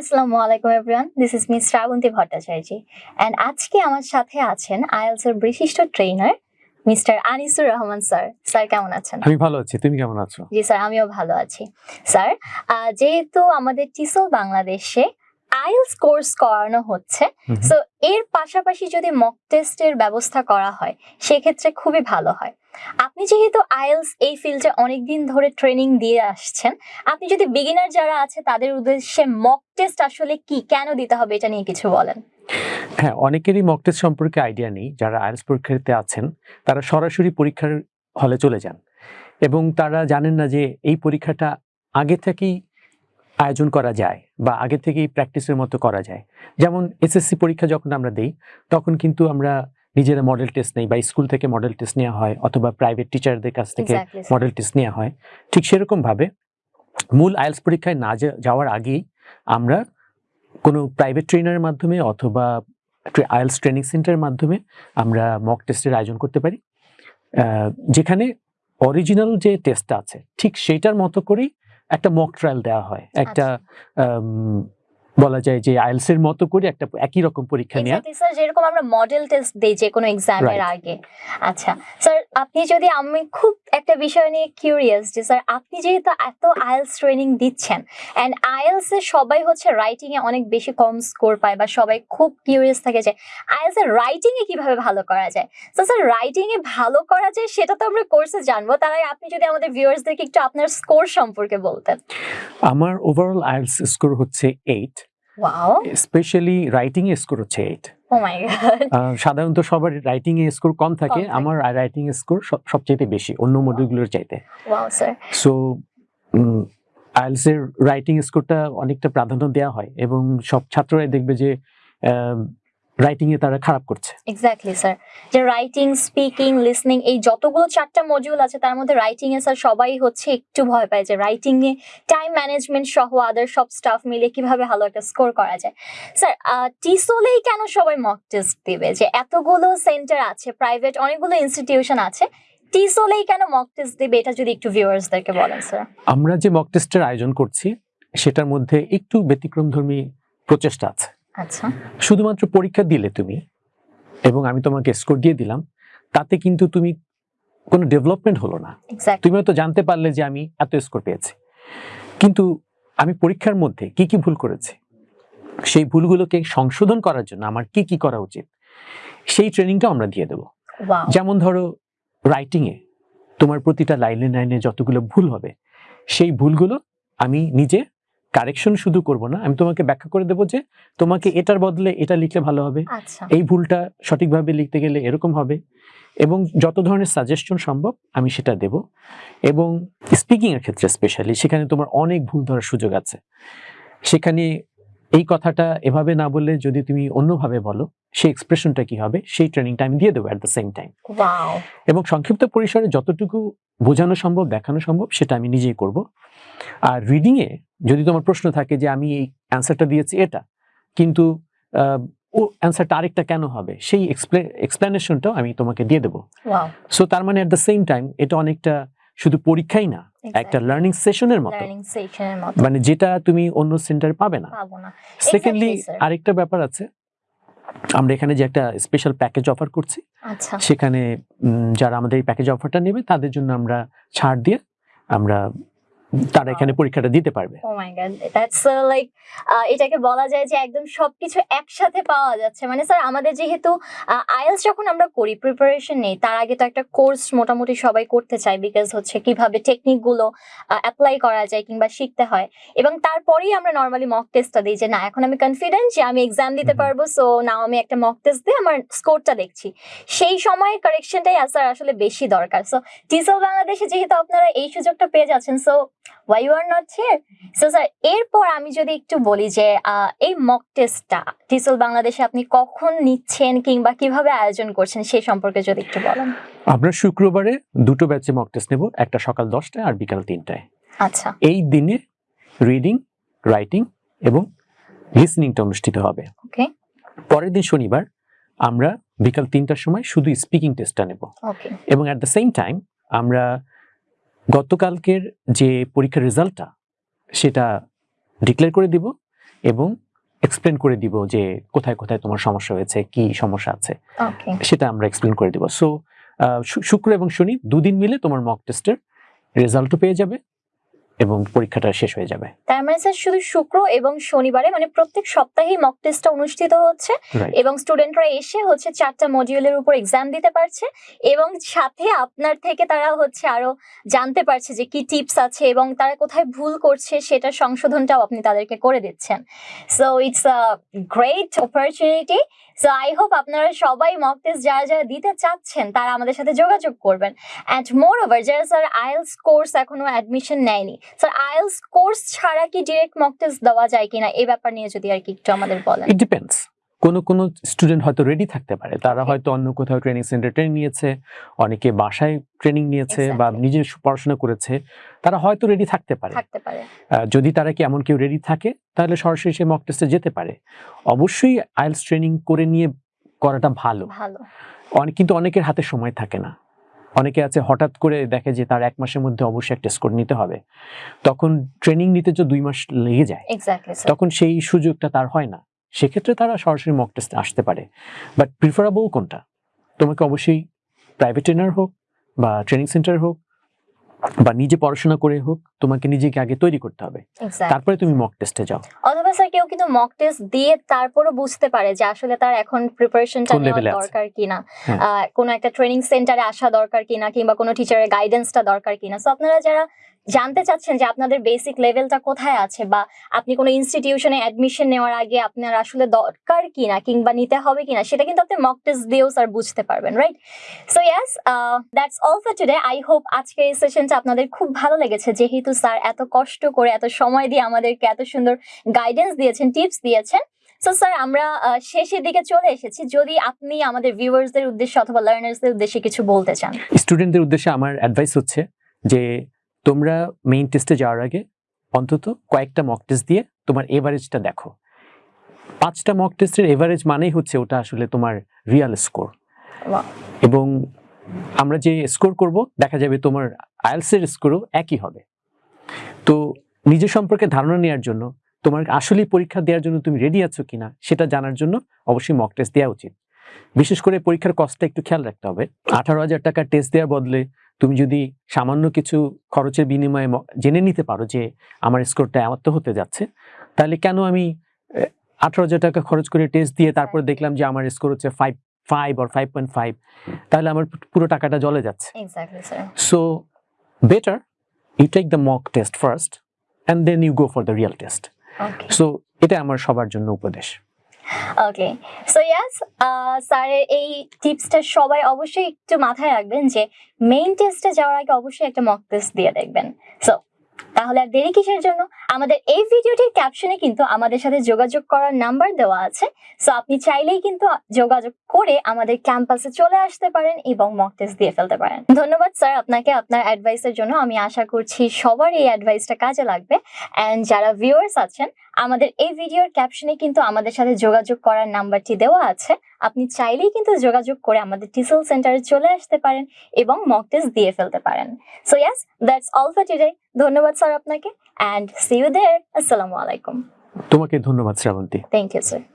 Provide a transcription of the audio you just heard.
আসসালামু আলাইকুম everyone this is miss Shrabanti Bhattacharya and আজকে আমার সাথে আছেন আইএলস এর বিশিষ্ট trainer mister Anisur Rahman sir. Sir কেমন আছেন? আমি ভালো আছি। তুমি কেমন আছো? জি স্যার আমিও ভালো আছি। স্যার যেহেতু আমাদের টিসল বাংলাদেশে আইএলস কোর্স করানো হচ্ছে। সো এর পাশাপাশি যদি মক টেস্টের ব্যবস্থা করা হয় সেক্ষেত্রে খুবই ভালো হয়। আপনি যেহেতু আইএলস এই ফিল্ডে অনেকদিন ধরে ট্রেনিং দিয়ে আসছেন আপনি যদি বিগিনার যারা আছে তাদের উদ্দেশ্যে মক টেস্ট আসলে কি? কেন দিতে হবে? এটা নিয়ে কিছু বলেন। হ্যাঁ অনেকেরই মক টেস্ট সম্পর্কে আইডিয়া নেই। যারা আইএলস পরীক্ষার্থী আছেন তারা সরাসরি পরীক্ষার হলে চলে যান। এবং তারা জানেন না যে এই পরীক্ষাটা আগে থেকেই আয়োজন করা যায় বা আগে থেকেই প্র্যাকটিসের মতো করা যায়। যেমন এসএসসি পরীক্ষা যখন আমরা দেই তখন কিন্তু আমরা নিজেরা মডেল টেস্ট নেই বা স্কুল থেকে মডেল টেস্ট নেওয়া হয় অথবা প্রাইভেট টিচারদের কাছ থেকে মডেল টেস্ট নেওয়া হয়। ঠিক সেরকমভাবে মূল আইএলস পরীক্ষায় না যাওয়ার আগেই আমরা কোনো প্রাইভেট ট্রেনারের মাধ্যমে অথবা আইএলস ট্রেনিং সেন্টারের মাধ্যমে আমরা মক টেস্টের আয়োজন করতে পারি। যেখানে অরিজিনাল যে টেস্টটা আছে ঠিক সেইটার মতো করেই একটা মক ট্রায়াল দেওয়া হয়। একটা আম, বলা যায় যে আইএলস এর মতো করে একটা একই রকম পরীক্ষা নেওয়া স্যার যেরকম আমরা মডেল টেস্ট দেই যে কোনো এক্সামের. আগে। আচ্ছা স্যার আপনি যদি আমি খুব একটা বিষয় নিয়ে কিউরিয়াস যে স্যার আপনি যেহেতু এত আইএলস ট্রেনিং দিচ্ছেন অ্যান্ড আইএলস এ সবাই হচ্ছে রাইটিং এ অনেক বেশি কম স্কোর পায় বা সবাই খুব কিউরিয়াস থাকে যে আইএলস এর রাইটিং এ কীভাবে ভালো করা যায়? তো স্যার রাইটিং এ ভালো করা যায় সেটা তো আমরা কোর্সে জানব তার আগে আপনি যদি আমাদের ভিউয়ার্সদেরকে একটু আপনার স্কোর সম্পর্কে বলতেন। আমার ওভারঅল আইএলস স্কোর হচ্ছে এইট ওয়াও স্পেশালি রাইটিং এ স্কোর হচ্ছে এইট গড সাধারণত সবার রাইটিং এ স্কোর কম থাকে। আমার রাইটিং এ স্কোর সবচেয়ে বেশি অন্য মডিউলগুলোর চাইতে। সো আইএলস এর রাইটিং স্কোরটা অনেকটা প্রাধান্য দেওয়া হয় এবং সব ছাত্ররাই দেখবে যে রাইটিং এ তারা খারাপ করছে। এক্স্যাক্টলি স্যার যে রাইটিং স্পিকিং লিসনিং এই যতগুলো চারটা মডিউল আছে তার মধ্যে রাইটিং এ স্যার সবাই হচ্ছে একটু ভয় পায় যে রাইটিং এ টাইম ম্যানেজমেন্ট সহ আদার সব স্টাফ মিলে কীভাবে ভালো একটা স্কোর করা যায়। স্যার টিসোলেই কেন সবাই মক টেস্ট দিবে? যে এতগুলো সেন্টার আছে প্রাইভেট অনেকগুলো ইনস্টিটিউশন আছে টিসোলেই কেন মক টেস্ট দিবে? এটা যদি একটু ভিউয়ার্সদেরকে বলেন স্যার আমরা যে মক টেস্টের আয়োজন করছি সেটার মধ্যে একটু ব্যতিক্রমধর্মী প্রচেষ্টা আছে। আচ্ছা। শুধুমাত্র পরীক্ষা দিলে তুমি এবং আমি তোমাকে স্কোর দিয়ে দিলাম তাতে কিন্তু তুমি কোনো ডেভেলপমেন্ট হলো না। তুমি হয়তো জানতে পারলে যে আমি এত স্কোর পেয়েছি। কিন্তু আমি পরীক্ষার মধ্যে কি কি ভুল করেছি? সেই ভুলগুলোকে সংশোধন করার জন্য আমার কি কি করা উচিত? সেই ট্রেনিংটা আমরা দিয়ে দেবো। যেমন ধরো রাইটিং এ তোমার প্রতিটা লাইনে লাইনে যতগুলো ভুল হবে সেই ভুলগুলো আমি নিজে কারেকশন শুধু করব না আমি তোমাকে ব্যাখ্যা করে দেবো যে তোমাকে এটার বদলে এটা লিখলে ভালো হবে। আচ্ছা। এই ভুলটা সঠিকভাবে লিখতে গেলে এরকম হবে এবং যত ধরনের সাজেশন সম্ভব আমি সেটা দেব এবং স্পিকিং এর ক্ষেত্রে স্পেশালি সেখানে তোমার অনেক ভুল ধরার সুযোগ আছে। সেখানে এই কথাটা এভাবে না বললে যদি তুমি অন্যভাবে বলো সেই এক্সপ্রেশনটা কি হবে? সেই ট্রেনিংটা আমি দিয়ে দেবো অ্যাট দ্য সেম টাইম এবং সংক্ষিপ্ত পরিসরে যতটুকু বোঝানো সম্ভব দেখানো সম্ভব সেটা আমি নিজেই করব। আর রিডিংয়ে যদি তোমার প্রশ্ন থাকে যে আমি এই অ্যান্সারটা দিয়েছি এটা কিন্তু ও অ্যান্সারটা আরেকটা কেন হবে? সেই এক্সপ্লেনেশনটাও আমি তোমাকে দিয়ে দেবো। সো তার মানে অ্যাট দ্য সেম টাইম এটা অনেকটা শুধু পরীক্ষাই না একটা লার্নিং সেশনের মতো। মতো। মানে যেটা তুমি অন্য সেন্টারে পাবে না। সেকেন্ডলি আরেকটা ব্যাপার আছে। আমরা এখানে যে একটা স্পেশাল প্যাকেজ অফার করছি আচ্ছা। সেখানে যারা আমাদের এই প্যাকেজ অফারটা নেবে তাদের জন্য আমরা ছাড় দিয়ে আমরা তারা এখানে পরীক্ষাটা দিতে পারবে। Oh my God that's like এটাকে বলা যায় যে একদম সবকিছু একসাথে পাওয়া যাচ্ছে। মানে স্যার আমাদের যেহেতু আইএলস যখন আমরা করি প্রিপারেশন নেই তার আগে তো একটা কোর্স মোটামুটি সবাই করতে চায় বিকজ হচ্ছে কীভাবে টেকনিকগুলো অ্যাপ্লাই করা যায় কিংবা শিখতে হয়। এবং তারপরেই আমরা নর্মালি মক টেস্টটা দিই যে না এখন আমি কনফিডেন্ট যে আমি এক্সাম দিতে পারব সো নাও আমি একটা মক টেস্ট দিয়ে আমার স্কোরটা দেখছি। সেই সময়ের কারেকশনটাই স্যার আসলে বেশি দরকার। সো টিসেল বাংলাদেশে যেহেতু আপনারা এই সুযোগটা পেয়ে যাচ্ছেন so why you are not here so sir এরপর আমি যদি একটু বলি যে এই মক টেস্টটা টিসেল বাংলাদেশে আপনি কখন নিচ্ছেন কিংবা কীভাবে আয়োজন করছেন সেই সম্পর্কে যদি একটু বলেন। আমরা শুক্রবারে দুটো ব্যাচে মক টেস্ট নেব একটা সকাল দশটায় আর বিকাল তিনটায়। আচ্ছা। এই দিনে রিডিং রাইটিং এবং লিসনিংটা অনুষ্ঠিত হবে। ওকে পরের দিন শনিবার আমরা বিকাল তিনটার সময় শুধু স্পিকিং টেস্টটা নেব। ওকে এবং অ্যাট দ্য সেম টাইম আমরা গতকালকের যে পরীক্ষার রেজাল্টটা সেটা ডিক্লেয়ার করে দিব এবং এক্সপ্লেন করে দিব যে কোথায় কোথায় তোমার সমস্যা হয়েছে কি সমস্যা আছে। সেটা আমরা এক্সপ্লেন করে দিব। সো শুক্র এবং শনি দুদিন মিলে তোমার মক টেস্টের রেজাল্টও পেয়ে যাবে। এবং পরীক্ষাটা শেষ হয়ে যাবে। তার মানে স্যার শুধু শুক্র এবং শনিবারে মানে প্রত্যেক সপ্তাহেই মক টেস্টটা অনুষ্ঠিত হচ্ছে এবং স্টুডেন্টরা এসে হচ্ছে চারটা মডিউলের উপর এক্সাম দিতে পারছে এবং সাথে আপনার থেকে তারা হচ্ছে আরও জানতে পারছে যে কি টিপস আছে এবং তারা কোথায় ভুল করছে সেটা সংশোধনটাও আপনি তাদেরকে করে দিচ্ছেন। So it's a great opportunity so I hope আপনারা সবাই মক টেস্ট যারা যারা দিতে চাচ্ছেন, তারা আমাদের সাথে যোগাযোগ করবেন। অ্যান্ড মোর ওভার যারা স্যার আইএলস কোর্স এখনও অ্যাডমিশন নেয়নি স্যার আইএলস কোর্স ছাড়া কি ডিরেক্ট মক টেস্ট দেওয়া যায় কিনা এই ব্যাপার নিয়ে যদি আর কি একটু আমাদের বলেন। ইট ডিপেন্ডস কোনো কোনো স্টুডেন্ট হয়তো রেডি থাকতে পারে। তারা হয়তো অন্য কোথাও ট্রেনিং সেন্টার ট্রেনিং নিয়েছে অনেকে বাসায় ট্রেনিং নিয়েছে বা নিজে পড়াশোনা করেছে। তারা হয়তো রেডি থাকতে পারে। যদি তারা কি এমন কেউ রেডি থাকে তাহলে সরাসরি সে মক টেস্টে যেতে পারে। অবশ্যই আইএলস ট্রেনিং করে নিয়ে করাটা ভালো। ভালো। অনেক কিন্তু অনেকের হাতে সময় থাকে না। অনেকে আছে হঠাৎ করে দেখে যে তার এক মাসের মধ্যে অবশ্যই একটা স্কোর নিতে হবে। তখন ট্রেনিং নিতে যে দুই মাস লেগে যায় তখন সেই সুযোগটা তার হয় না। সেক্ষেত্রে তারা সরাসরি মক টেস্টে আসতে পারে। বাট প্রিফারেবল কোনটা? তোমাকে অবশ্যই প্রাইভেট ট্রেনার হোক বা ট্রেনিং সেন্টার হোক বা নিজে পড়াশোনা করে হোক তোমাকে নিজেকে আগে তৈরি করতে হবে। তারপরে তুমি মক টেস্টে যাও। অথবা স্যার কেউ কিন্তু মক টেস্ট দিয়ে তারপরও বুঝতে পারে যে আসলে তার এখন প্রিপারেশনটা নেওয়া। দরকার কিনা। হ্যাঁ। কোনো একটা ট্রেনিং সেন্টারে আসা দরকার কিনা কিংবা কোনো টিচারের গাইডেন্সটা দরকার কিনা। সো আপনারা যারা জানতে চাচ্ছেন যে আপনাদের বেসিক লেভেলটা কোথায় আছে বা আপনি কোনো ইনস্টিটিউশনে অ্যাডমিশন নেওয়ার আগে আপনার আসলে দরকার কিনা কিংবা নিতে হবে কিনা সেটা কিন্তু আপনি মক টেস্ট দিয়েও স্যার বুঝতে পারবেন right so yes that's all for today I hope আজকে এই সেশনটা আপনাদের খুব ভালো লেগেছে। যেহেতু স্যার এত কষ্ট করে এত সময় দিয়ে আমাদেরকে এত সুন্দর গাইডেন্স দিয়েছেন টিপস দিয়েছেন। সো স্যার আমরা আহ, শেষের দিকে চলে এসেছি। যদি আপনি আমাদের ভিউয়ার্সদের উদ্দেশ্যে অথবা লার্নার্সদের উদ্দেশ্যে কিছু বলতে চান। স্টুডেন্টদের উদ্দেশ্যে আমার অ্যাডভাইস হচ্ছে যে তোমরা মেইন টেস্টে যাওয়ার আগে অন্তত কয়েকটা মক টেস্ট দিয়ে তোমার এভারেজটা দেখো। পাঁচটা মক টেস্টের এভারেজ মানেই হচ্ছে ওটা আসলে তোমার রিয়াল স্কোর এবং আমরা যে স্কোর করব দেখা যাবে তোমার আইএলসের স্কোরও একই হবে। তো নিজের সম্পর্কে ধারণা নেওয়ার জন্য তোমার আসলেই পরীক্ষা দেওয়ার জন্য তুমি রেডি আছো কিনা সেটা জানার জন্য অবশ্যই মক টেস্ট দেওয়া উচিত। বিশেষ করে পরীক্ষার কস্টটা একটু খেয়াল রাখতে হবে। আঠারো হাজার টাকা টেস্ট দেওয়ার বদলে তুমি যদি সামান্য কিছু খরচের বিনিময়ে জেনে নিতে পারো যে আমার স্কোরটা এত হতে যাচ্ছে তাহলে কেন আমি আঠারো হাজার টাকা খরচ করে টেস্ট দিয়ে তারপরে দেখলাম যে আমার স্কোর হচ্ছে ফাইভ ফাইভ আর ফাইভ পয়েন্ট ফাইভ তাহলে আমার পুরো টাকাটা জলে যাচ্ছে। So better you better the mock test first and then you go for the real test So এটা আমার সবার জন্য উপদেশ। ওকে সো ইয়াস স্যারের এই টিপসটা সবাই অবশ্যই একটু মাথায় রাখবেন যে মেইন টেস্টে যাওয়ার আগে অবশ্যই একটা মক টেস্ট দিয়ে দেখবেন। সো তাহলে আর দেরি কিসের জন্য? আমাদের এই ভিডিওটির ক্যাপশনে কিন্তু আমাদের সাথে যোগাযোগ করার নাম্বার দেওয়া আছে। সো আপনি চাইলেই কিন্তু যোগাযোগ করে আমাদের ক্যাম্পাসে চলে আসতে পারেন এবং মক টেস্ট দিয়ে ফেলতে পারেন। ধন্যবাদ স্যার আপনাকে আপনার অ্যাডভাইসের জন্য। আমি আশা করছি সবার এই অ্যাডভাইসটা কাজে লাগবে। অ্যান্ড যারা ভিউয়ার্স আছেন, আমাদের এই ভিডিওর ক্যাপশনে কিন্তু আমাদের সাথে যোগাযোগ করার নাম্বারটি দেওয়া আছে। আপনি চাইলেই কিন্তু যোগাযোগ করে আমাদের টিসেল সেন্টারে চলে আসতে পারেন এবং মক টেস্ট দিয়ে ফেলতে পারেন। So yes that's all for today ধন্যবাদ স্যার আপনাকে অ্যান্ড সি ইউ দেয়ার আসসালামু আলাইকুম। তোমাকে ধন্যবাদ শ্রাবন্তী। Thank you sir